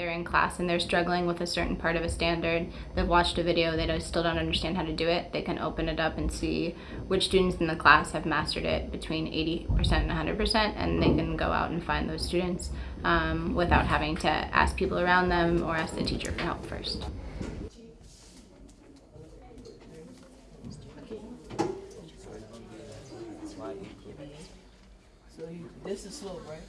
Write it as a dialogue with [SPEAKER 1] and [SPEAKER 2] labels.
[SPEAKER 1] they're in class and they're struggling with a certain part of a standard, they've watched a video, they don't, still don't understand how to do it, they can open it up and see which students in the class have mastered it between 80% and 100%, and they can go out and find those students um, without having to ask people around them or ask the teacher for help first.
[SPEAKER 2] So you, this is slow, right?